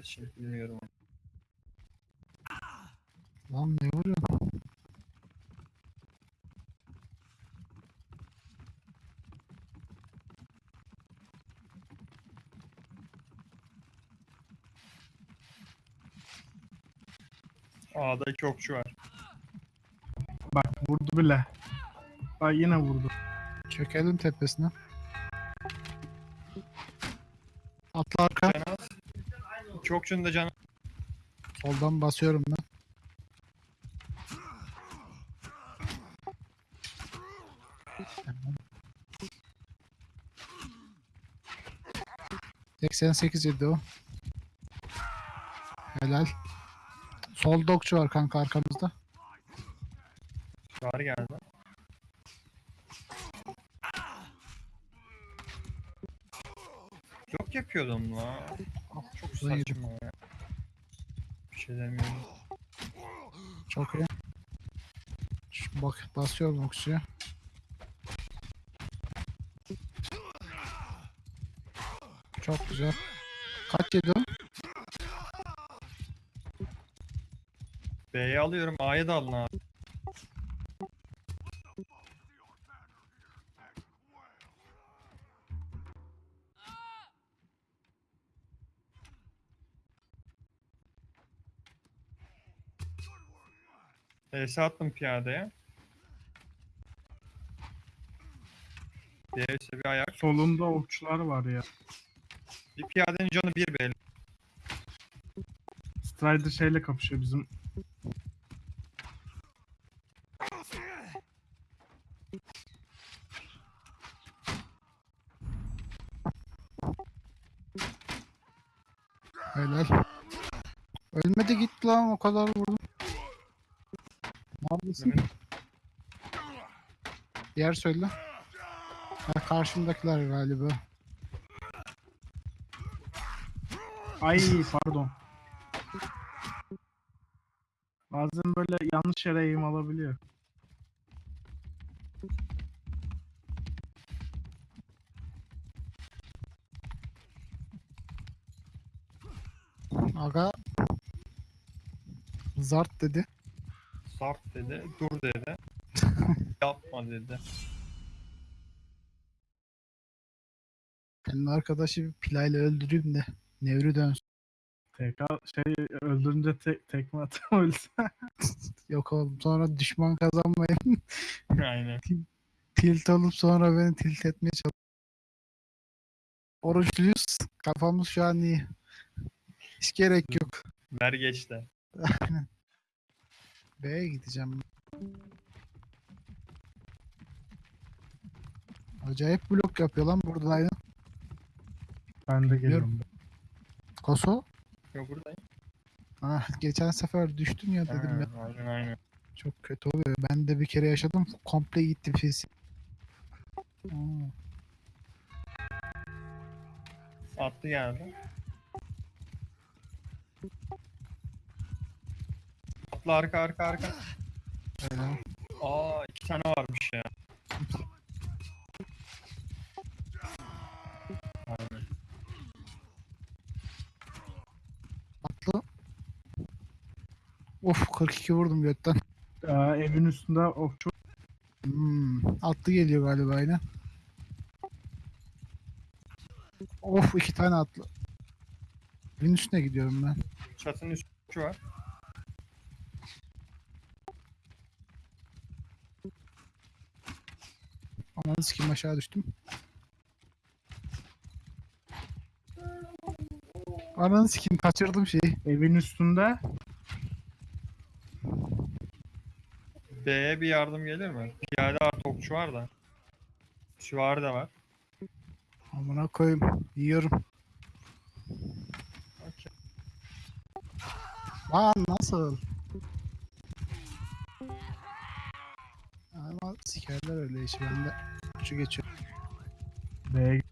Şimdi bilmiyorum. Lan ne vuruyorsun? A'da iki okçu var. Bak vurdu bile. Bak yine vurdu. Çökelim tepesine. Atla arka. Can az. İki okçunun da canı. Soldan basıyorum ben. Tamam. 88 yedi o. Helal. Solda okçu var kanka arkamızda. Çağrı geldi. Yok yapıyordum la. Ah, çok saçma ya. Bir şey demiyorum. Çok iyi. Şu bak basıyorum okçuya. Çok güzel. Kaç yedi o? B'yi alıyorum. A'yı da alın abi. ES attım piyadeye. Diğerisi bir ayak. Solunda okçular var ya. Bir piyadenin canı bir belli. Strider şeyle kapışıyor bizim. Helal. Ölmedi gitti lan o kadar vurdum. Neredesin? Yer söyle. Ha, karşımdakiler galiba. Ay pardon. Bazen böyle yanlış yere eğim alabiliyor. Aga Zart dedi. Sart dedi, dur dedi. Yapma dedi. Senin arkadaşı bir pilayla öldüreyim de nevri dönsün. TK şey öldürünce te tekme ölse. Yok oğlum sonra düşman kazanmayayım. Aynen. tilt olup sonra beni tilt etmeye çalış. Oruçluyuz. Kafamız şu an iyi. Hiç gerek yok. Ver geç de. B'ye gideceğim. Acayip blok yapıyor lan buradaydı. Ben de geliyorum. Koso. Yok buradayım. Ah, geçen sefer düştüm ya dedim ya. Aynen aynen. Çok kötü oluyor. Ben de bir kere yaşadım. Komple gitti. Aa, Attı geldi. Atla arka arka arka. Aa iki tane varmış ya. Aynen. Atlı. Of 42 vurdum götten. Ee, evin üstünde okçu. Hmm, atlı geliyor galiba yine. Of iki tane atlı. Evin üstüne gidiyorum ben. Çatının üstü var. Ananı sikeyim aşağı düştüm. Ananı sikeyim kaçırdım şeyi. Evin üstünde. B'ye bir yardım gelir mi? Piyade artı okçu var da. Süvari de var. Amına koyayım. Yiyorum. Okey. Lan nasıl? Ama sikerler öyle işi ben Şu geçiyor. B'ye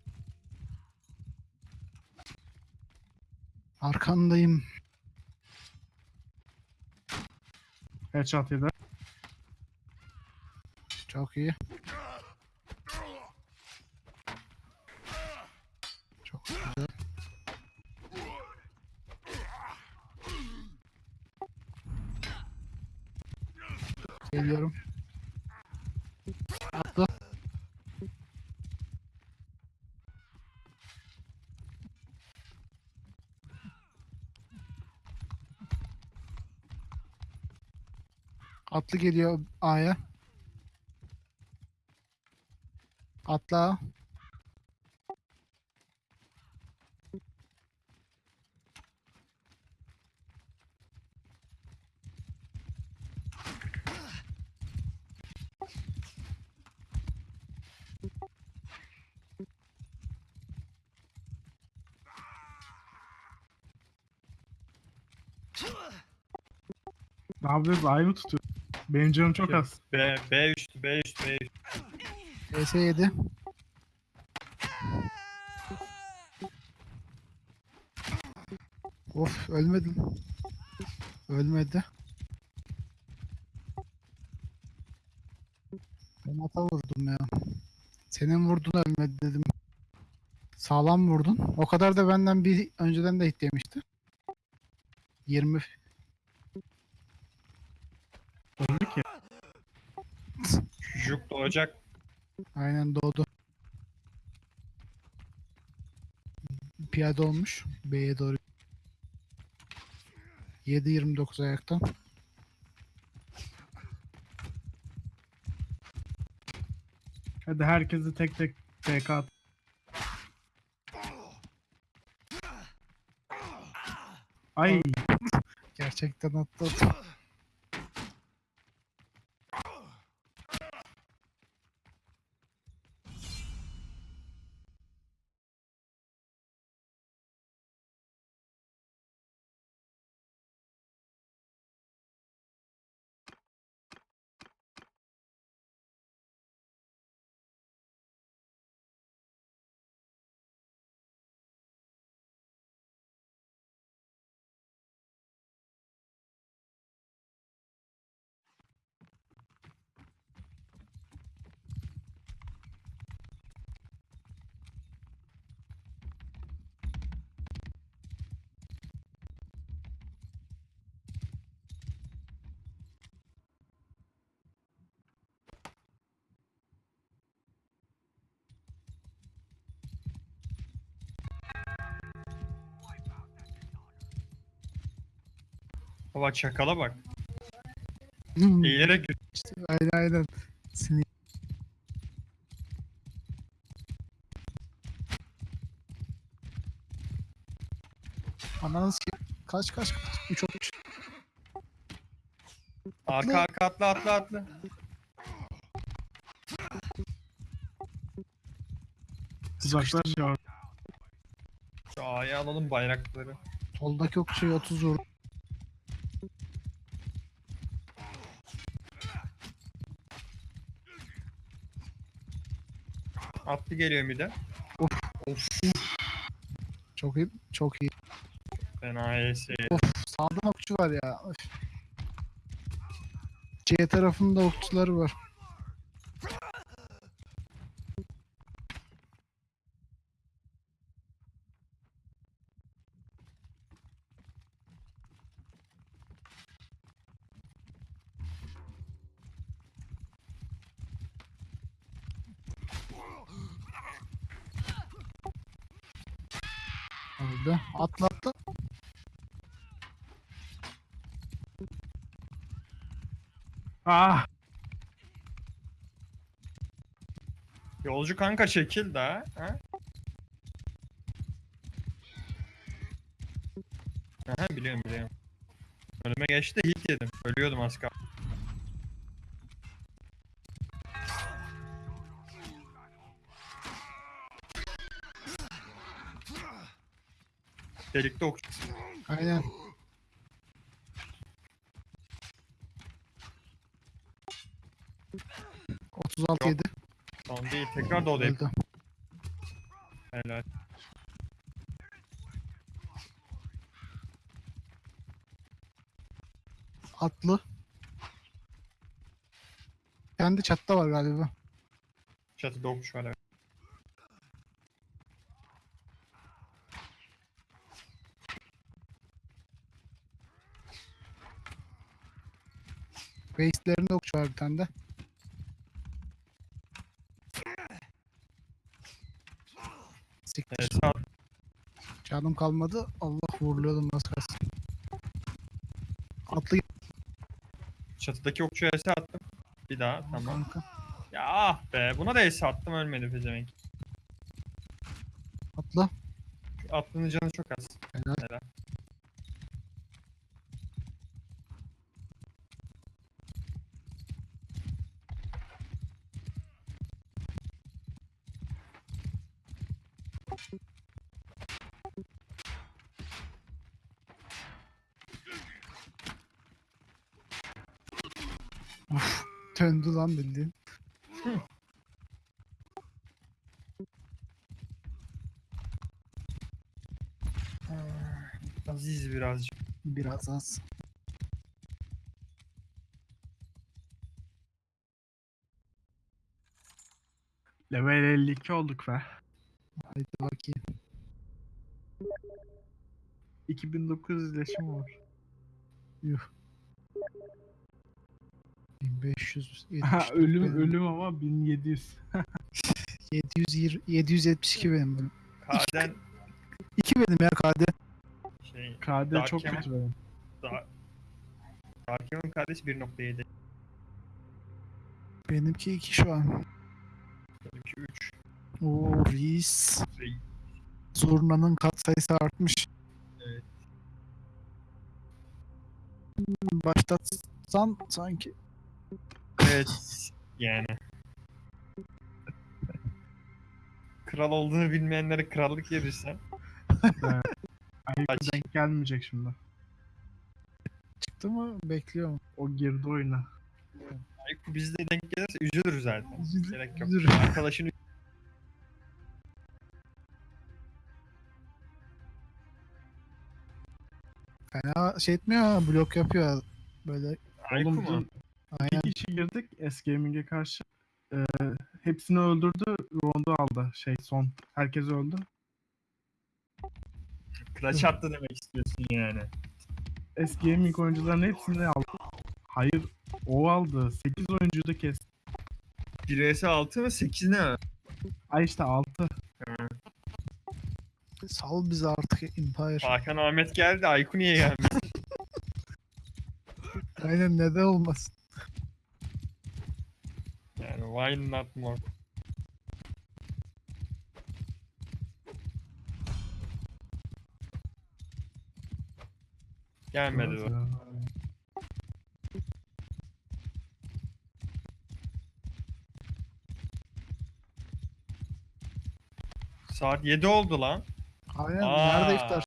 Arkandayım. headshot yedi. Çok iyi. Çok güzel. Geliyorum. Atla. Atlı geliyor A'ya. Atla. Ne yapıyoruz? Ay mı tutuyor? Benim canım çok az. B, B üstü, B üstü, B üstü. PS7. Of ölmedim. Ölmedi. Ben hata vurdum ya. Senin vurdun ölmedi dedim. Sağlam vurdun. O kadar da benden bir önceden de hit yemişti. 20 Öldü ki. Doğacak. Aynen doğdu. Piyade olmuş. B'ye doğru. 7-29 ayaktan. Hadi herkesi tek tek TK at. Ay Gerçekten atladı. Baba çakala bak. Hmm, Eğilerek aynen aynen. Sinir. Ananı sikeyim. Kaç kaç kaç. 3 olmuş. arka arka atla atla atla. uzaklaş ya. Şu A'ya alalım bayrakları. Soldaki okçuyu 30 vurdu. Atlı geliyor bir de. Çok iyi. Çok iyi. Fena ES. Of sağdan okçu var ya. Öf. C tarafında okçuları var. Öldü. Atla. Ah Yolcu kanka çekil daha. Ha? Aha biliyorum biliyorum. Önüme geçti hit yedim. Ölüyordum az. Delikte ok. Aynen. Otuz altı Yok. yedi. Tamam değil. Tekrar da odayım. Öldü. Helal. Atlı. Kendi çatta var galiba. Çatıda okçu var evet. Base'lerinde okçu var bir tane de. Siktir. Esat Canım kalmadı. Allah vuruluyordum az kalsın. Atlı çatıdaki okçuya ese attım. Bir daha tamam. kanka. Ya ah be buna da ese attım ölmedi pezevenk. Atla. Şu Atlının canı çok az. Helal. Helal. Döndü lan bildiğin. Aziz birazcık. Biraz az. Level 52 olduk be. Haydi bakayım. 2900 iletişim var. 1500. Ha, ölüm benim. ölüm ama 1700. 720, 772 benim benim. Kaden 2 benim ya KD. şey KD Dark çok Hammer. kötü benim. daha Darkham'ın kardeşi 1.7. Benimki 2 şu an. Benimki 3. Oo reis. Zurna'nın katsayısı artmış. Evet. Hmm, Başlatsan sanki. Evet yani. Kral olduğunu bilmeyenlere krallık verirsen. Ayıp Kaç? denk gelmeyecek şimdi. Çıktı mı? Bekliyor? O girdi oyuna. Ayıp bizde denk gelirse üzülür zaten. Üzülür- Gerek yok. üzülür. Arkadaşını Fena şey etmiyor blok yapıyor. Böyle Ayıp Oğlum aynen. bir kişi girdik S-Gaming'e karşı. Ee, hepsini öldürdü. Rondu aldı. Şey son. Herkes öldü. Clutch attı demek istiyorsun yani. S-Gaming oyuncuların hepsini aldı. Hayır. O aldı. 8 oyuncuyu da kesti. 1 vs 6 mı 8 ne? Ay işte 6. Sal bizi artık Empire. Hakan Ahmet geldi. Ayku niye gelmedi? Aynen neden olmasın. Yani why not more? Gelmedi o. Saat 7 oldu lan. Aynen nerede iftar?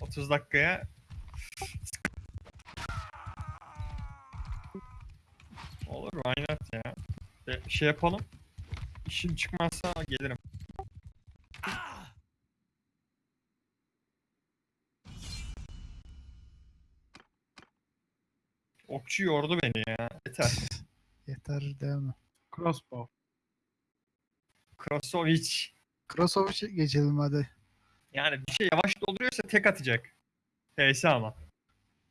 30 dakikaya Olur why not ya. Bir şey yapalım. İşim çıkmazsa gelirim. Okçu yordu beni ya. Yeter. Yeter devam. Crossbow. Krosovic. Crossover geçelim hadi. Yani bir şey yavaş dolduruyorsa tek atacak. PS ama.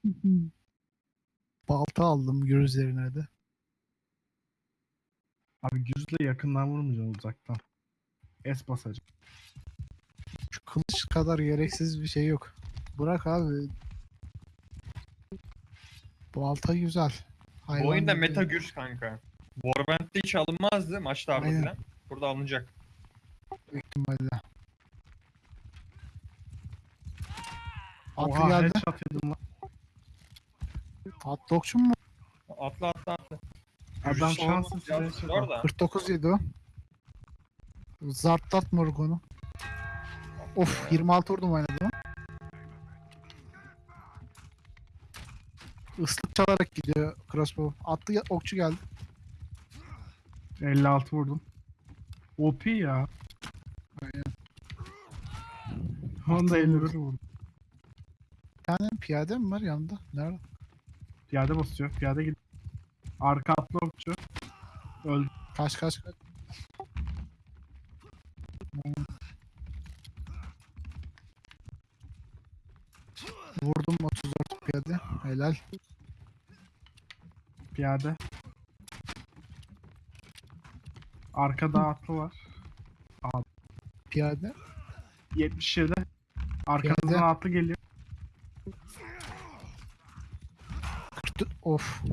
Balta aldım gür üzerine de. Abi yüzle yakından vurmayacaksın uzaktan. S basacak. Şu kılıç kadar gereksiz bir şey yok. Bırak abi. Balta güzel. Bu Hayvan oyunda gibi. meta gürs kanka. Warband'de hiç alınmazdı maçlarda Aynen. falan. Burada alınacak. Büyük ihtimalle. Atlı Oha geldi. headshot yedim lan. At dokçum mu? Atla atla atla. Adam şanssız headshot da. 49 yedi o. Zartlat Morgon'u. Of 26 vurdum oynadı. Islık çalarak gidiyor crossbow. Attı ya- okçu geldi. 56 vurdum. OP ya. Aynen. Onu da Atlı 51 vurdu. vurdum. Tane piyade mi var yanında? Nerede? Piyade basıyor. Piyade gidiyor. Arka atlı okçu. Öldü. Kaç kaç kaç. Vurdum 34 piyade. Helal. Piyade. Arkada atlı var. Piyade. 77. Arkamızdan Piyade. atlı geliyor. Of.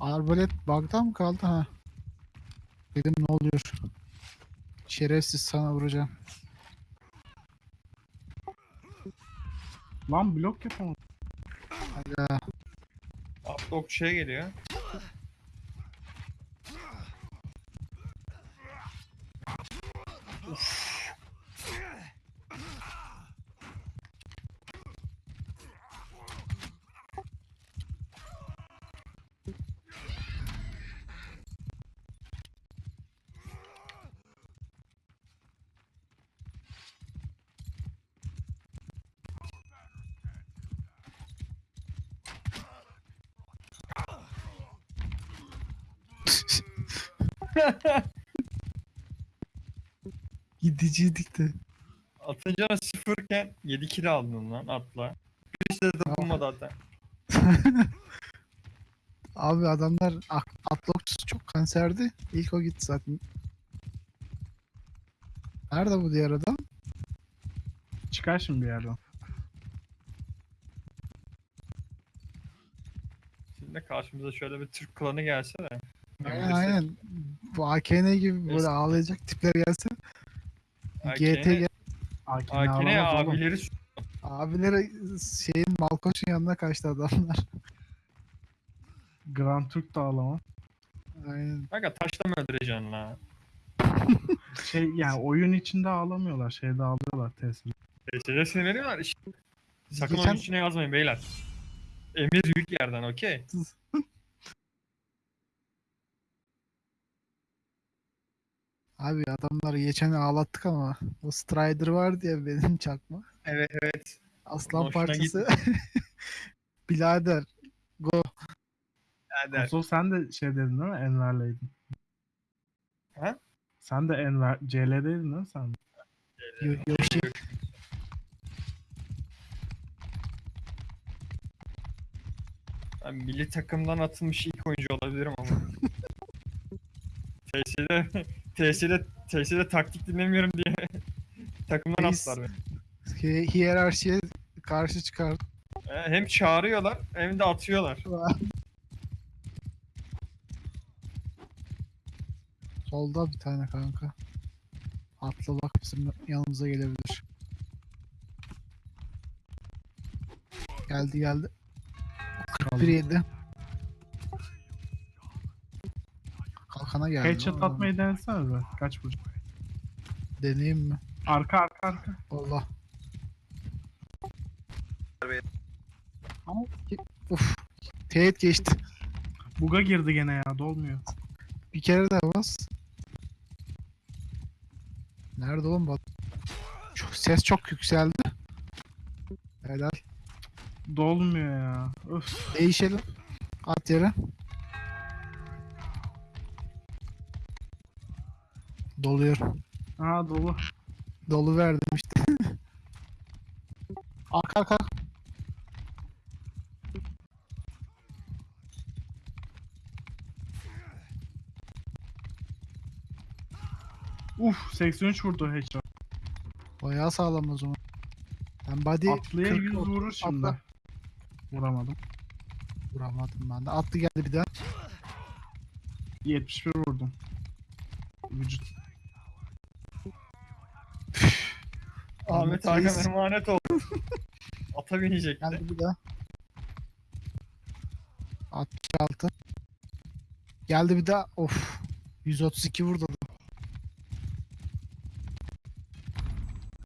Arbalet bug'da mı kaldı ha? Dedim ne oluyor? Şerefsiz sana vuracağım. Lan blok yapamadım. Hayda. Atlı okçuya geliyor. Gidiciydik de. Atınca sıfırken 7 kilo aldın lan atla. Birisi de dokunmadı hatta. Abi adamlar atlokçusu çok kanserdi. İlk o gitti zaten. Nerede bu diğer adam? Çıkar şimdi bir yerden. Şimdi karşımıza şöyle bir Türk klanı gelse de. Bu AKN gibi böyle ağlayacak tipler gelse. AKN GT gel- AKN oğlum. abileri abileri şeyin Malkoç'un yanına kaçtı adamlar. Grand Türk de alamam. Aynen. Kanka taşla mı öldüreceksin la? Şey yani oyun içinde ağlamıyorlar. Şeyde ağlıyorlar tesir. TS'de sinirleniyorlar işte. Sakın Geçen- onun içine yazmayın beyler. Emir büyük yerden okey. Abi adamları geçen ağlattık ama o Strider var diye benim çakma. Evet evet. Aslan Hoşuna parçası. Bilader. Go. Hadi. Kosov sen de şey dedin değil mi? Enver'leydin. Ha? Sen de Enver CL'deydin değil mi sen? Yoshi. Ben milli takımdan atılmış ilk oyuncu olabilirim ama. TS'de TS'de TS'de taktik dinlemiyorum diye takımdan Reis. attılar beni. Hi- Hiyerarşiye karşı çıkar. Hem çağırıyorlar hem de atıyorlar. Solda bir tane kanka. Atla bak bizim yanımıza gelebilir. Geldi geldi. 41 yedi. Kalkana geldi. Headshot atmayı denesene be. Kaç vuracak? Deneyeyim mi? Arka arka arka. Allah. Ama Uf. Teğet geçti. Buga girdi gene ya dolmuyor. Bir kere de bas. Nerede oğlum bu? Çok, ses çok yükseldi. Helal. Dolmuyor ya. Öf. Değişelim. At yere. Doluyor. Aa dolu. Dolu verdim işte. arka arka. Uf 83 vurdu headshot. Bayağı sağlam o zaman. Ben body Atlıya 40 100 otuz vurur şimdi. atla. Vuramadım. Vuramadım ben de. Atlı geldi bir daha. 71 vurdum. Vücut. Ahmet Hakan emanet oldu. Ata binecekti. Geldi bir daha. 66. Geldi bir daha. Of. 132 vurdu.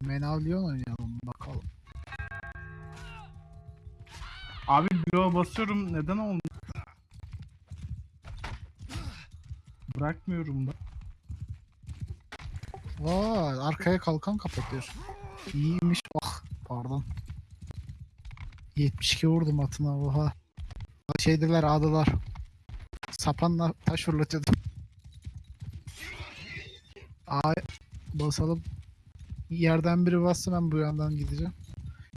Menavlion oynayalım bakalım. Abi bloğa basıyorum neden olmuyor? Bırakmıyorum da. Vay arkaya kalkan kapatıyor. İyiymiş. Ah pardon. 72 vurdum atına oha. Şeydiler adalar. Sapanla taş fırlatıyordum. Aa basalım. Yerden biri bassa ben bu yandan gideceğim.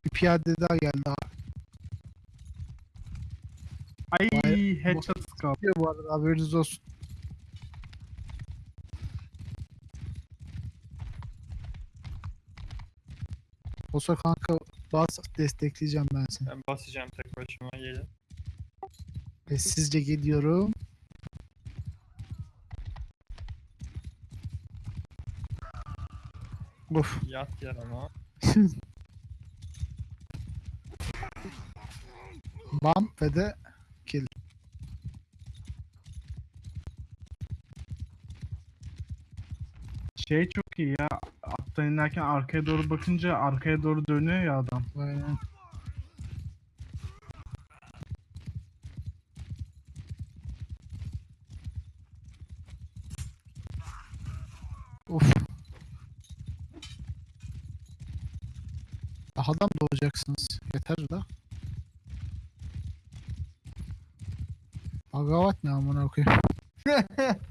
Bir piyade daha geldi abi. Ay headshot kaldı. Bu arada haberiniz olsun. Olsa kanka bas destekleyeceğim ben seni. Ben basacağım tek başıma gelin. Sessizce gidiyorum. Of. Yat yer ama. Bam ve de kill. Şey çok iyi ya. Attan inerken arkaya doğru bakınca arkaya doğru dönüyor ya adam. Aynen. Of. Daha da mı doğacaksınız? Yeter da. Agavat ne amına koyayım.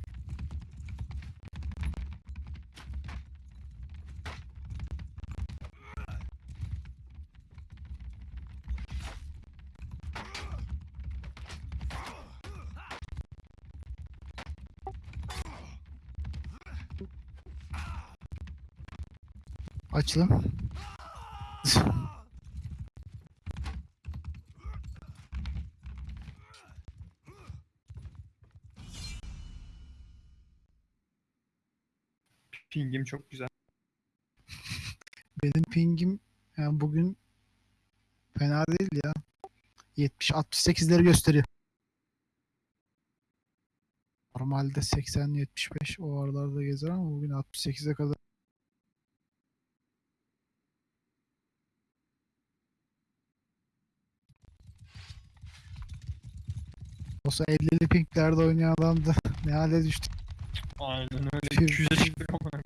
Açılın. Pingim çok güzel. Benim pingim yani bugün fena değil ya. 70 68'leri gösteriyor. Normalde 80 75 o aralarda gezer ama bugün 68'e kadar. Olsa 50'li pinglerde oynayan adam da ne hale düştü. Aynen öyle. Ping- 200'e çıktık ama.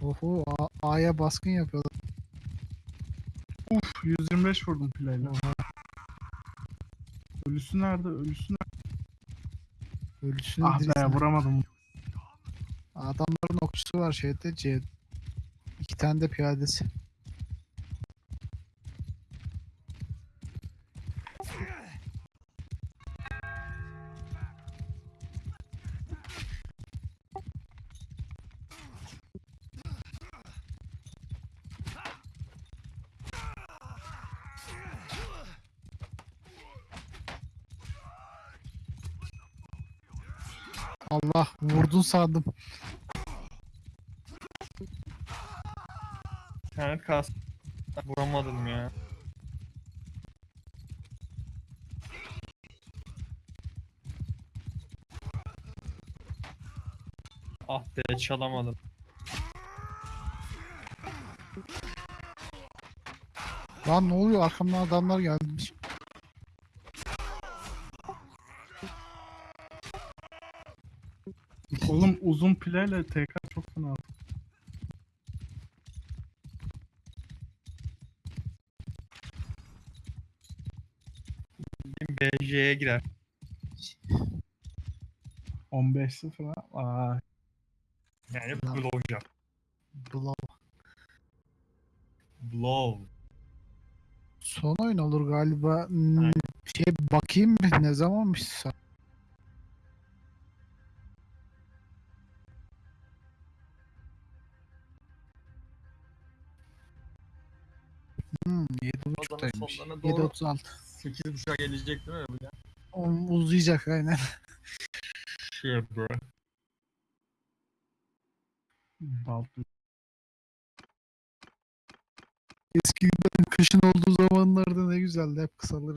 Oho A'ya baskın yapıyorlar. Uf 125 vurdum pilayla. Ölüsü nerede? Ölüsü nerede? Ölüsünü Ah be vuramadım. Adamların okçusu var şeyde C. İki tane de piyadesi. Allah vurdun sandım. İnternet kas. Vuramadım ya. Ah be çalamadım. Lan ne oluyor arkamdan adamlar gelmiş. Pilayla TK çok fena. BJ'ye girer. 15-0 ha. Vay. Yani Lan. blowjob. Blow. Blow. Son oyun olur galiba. Hmm, Aynen. şey bakayım ne zamanmış sa- 7.5'taymış. sonlarına doğru 7.36. 8.5'a gelecek değil mi bu ya? Uzayacak aynen. Shit bro. Baltı. Eskiden kışın olduğu zamanlarda ne güzeldi hep kısaları.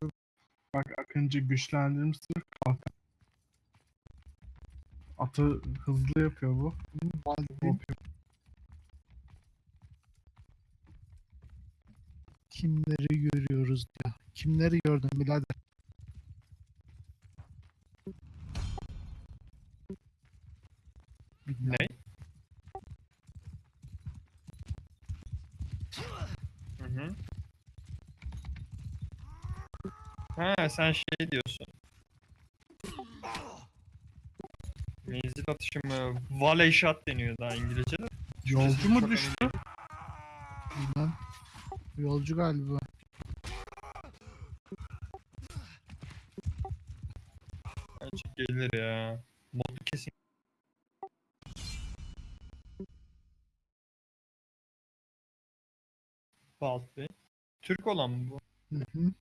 Bak Akıncı güçlendirmiştir. Kalkan. Atı hızlı yapıyor bu. Baldwin. Kimleri görüyoruz ya? Kimleri gördün birader? Ne? Hı hı. Ha sen şey diyorsun. Menzil atışı mı? Volley shot deniyor daha İngilizce'de. Yolcu mu düştü? Bilmem. Yolcu galiba. Bence gelir ya. Modu kesin. Balt Bey. Türk olan mı bu? Hı hı.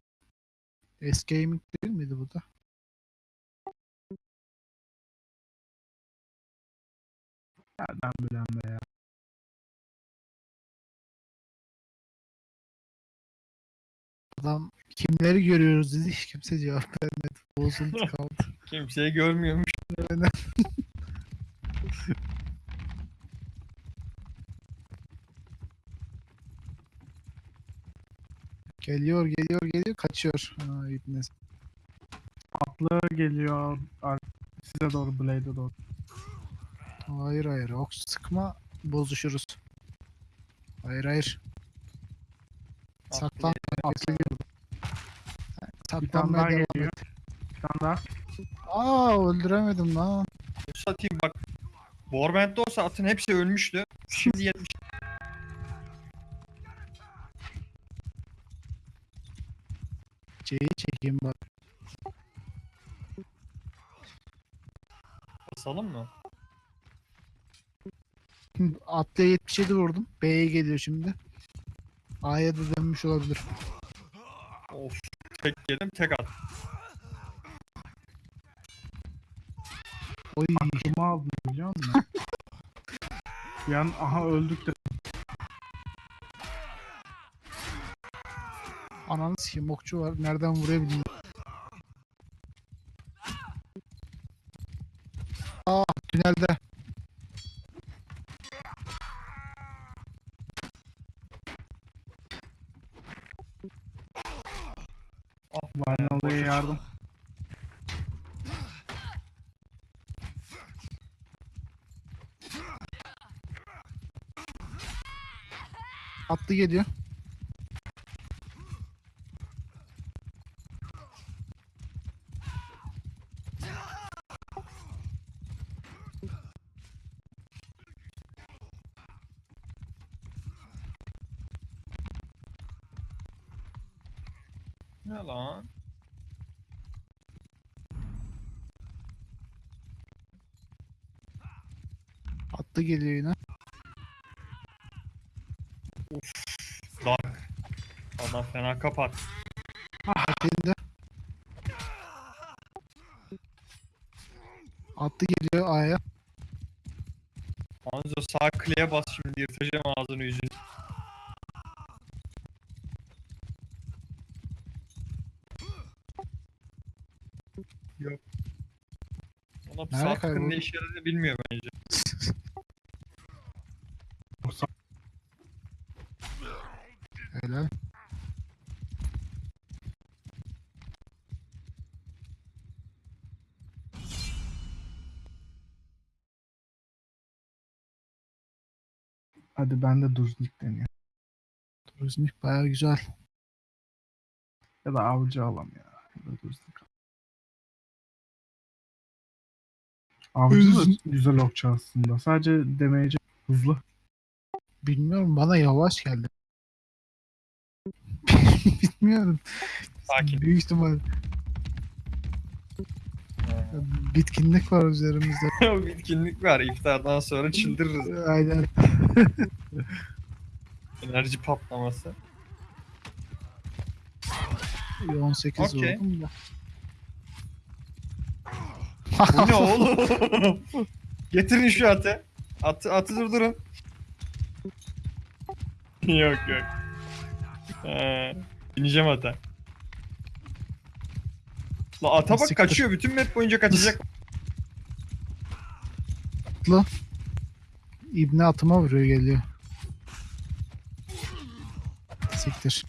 S-Gaming değil miydi bu da? Nereden bilen be ya. Adam kimleri görüyoruz dedi hiç kimse cevap vermedi. Bozuldu kaldı. Kimseyi görmüyormuş. Aynen. geliyor geliyor geliyor kaçıyor. Ha, ibne. Atlı geliyor ar- size doğru Blade'e doğru. Hayır hayır ok sıkma bozuşuruz. Hayır hayır. Saklan. Atlı geliyor. Bir tane Saklanmaya devam geliyor. et. Bir tane daha. Aa öldüremedim lan. Satayım bak. Warband'de olsa atın hepsi ölmüştü. Şimdi 70 C'yi çekeyim bak. basalım mı? Şimdi Atlıya 77 vurdum. B'ye geliyor şimdi. A'ya da dönmüş olabilir. Of. Tek yedim tek at. Oy. Aklımı aldım biliyor musun? Bir an aha öldük de. Ananı sikeyim okçu var. Nereden vuruyor bilmiyorum. Aa tünelde. Varnalı'ya yardım. Atlı geliyor. Ne lan? Atlı geliyor yine. Dark. Adam fena kapat. Elinde. Atlı geliyor A'ya. Anzo sağ kliğe bas şimdi yırtacağım ağzını yüzünü. Yok. Ona Nerede sağ tıkın kayboldu? ne işe yaradığını bilmiyor bence. Yoksa Helal. Hadi ben de Duznik deniyor. Turizmik baya güzel. Ya da avcı alam ya. Ya da Duznik. Avcı da güzel okçu aslında. Sadece demeyece hızlı. Bilmiyorum bana yavaş geldi. Bilmiyorum. Sakin. Büyük ihtimal Ha. bitkinlik var üzerimizde. Bitkinlik var. İftardan sonra çıldırırız. Aynen. Enerji patlaması. 18 Okey. vurdum da. Bu ne oğlum? Getirin şu atı. Atı, atı durdurun. yok yok. Ha, bineceğim ata. La ata bak Siktir. kaçıyor. Bütün map boyunca kaçacak. İbne atıma vuruyor geliyor. Siktir.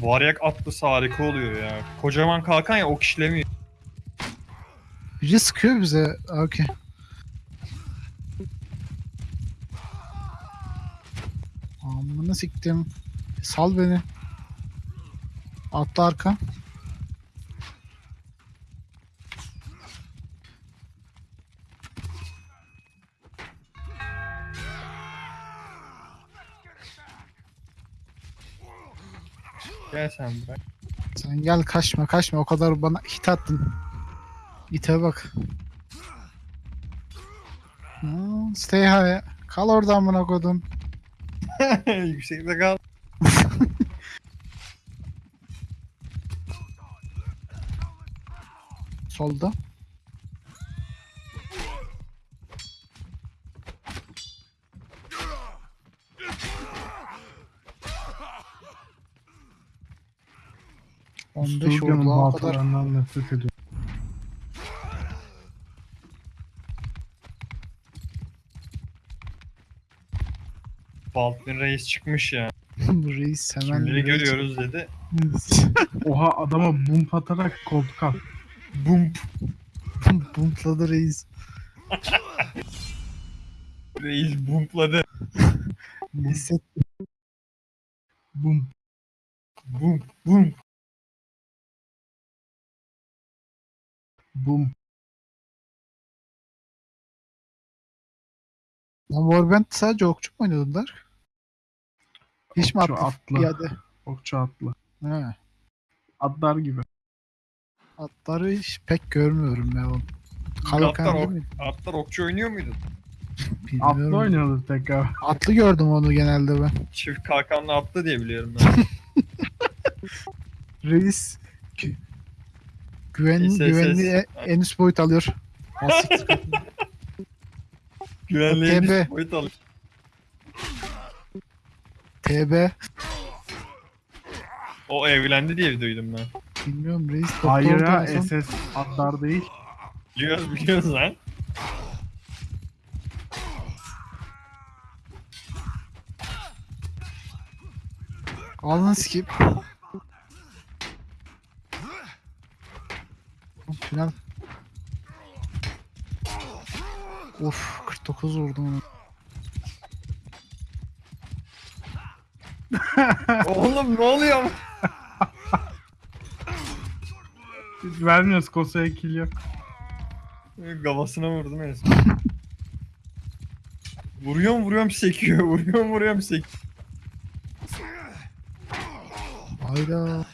Varyak atlısı harika oluyor ya. Kocaman kalkan ya ok işlemiyor. Biri sıkıyor bize. Okey. Amına siktim. Sal beni. Atla arka. Gel sen bırak. Sen gel kaçma kaçma o kadar bana hit attın. İte bak. Hmm, stay high. Kal orada amına kodum. Yüksekte kal. Solda. Kadar. baltalarından nefret ediyorum. Baldwin Reis çıkmış ya. Reis hemen Kimleri görüyoruz dedi. Oha adama bump atarak koltuk at. Bump. Bumpladı reis. Reis bumpladı. Hisset. Bump. Bump. Bump. Bump. Lan Warband sadece okçu mu oynadılar? Hiç mi Okçu, attı? atlı. Piyade. Okçu atlı. He. Atlar gibi. Atları hiç pek görmüyorum ya. oğlum. Atlar, Kalkan ok, değil mi? atlar okçu oynuyor muydu? Atlı Bilmiyorum. oynuyordu tekrar. Atlı gördüm onu genelde ben. Çift kalkanlı attı diye biliyorum ben. Reis gü- güven, SS. güvenliği e- en üst boyut alıyor. Güvenliğe TB. bir boyut alır. TB. O evlendi diye duydum ben. Bilmiyorum reis. doktor Hayır da ya en son- SS atlar değil. Biliyoruz biliyoruz lan. Alın skip. Final. Of 49 vurdum onu. Oğlum ne oluyor? Biz vermiyoruz Kosa'ya kill yok. Kafasına vurdum en son. Vuruyorum vuruyorum sekiyor. Vuruyorum vuruyorum sekiyor. Hayda.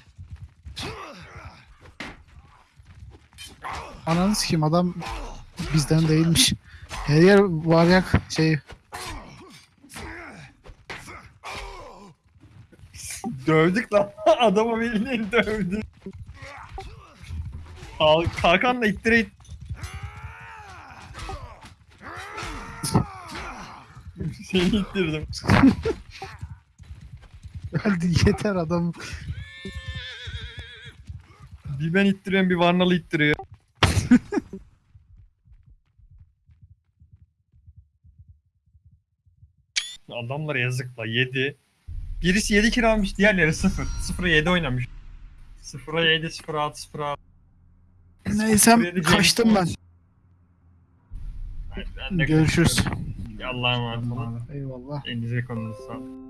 Ananı sikeyim adam bizden değilmiş. Her yer varyak şey Dövdük lan. Adamı bildiğin dövdü. Al, kalkanla ittire it. Seni ittirdim. hadi yeter adam. Bir ben ittiriyorum bir Varnalı ittiriyor. Adamlar yazık la 7. Birisi 7 kill almış diğerleri 0. 0'a 7 oynamış. 0'a 7, 0'a 6, 0'a 6. Neyse kaçtım ben. Ben Görüşürüz. Allah'a emanet olun. Eyvallah. Elinize konunuza sağlık.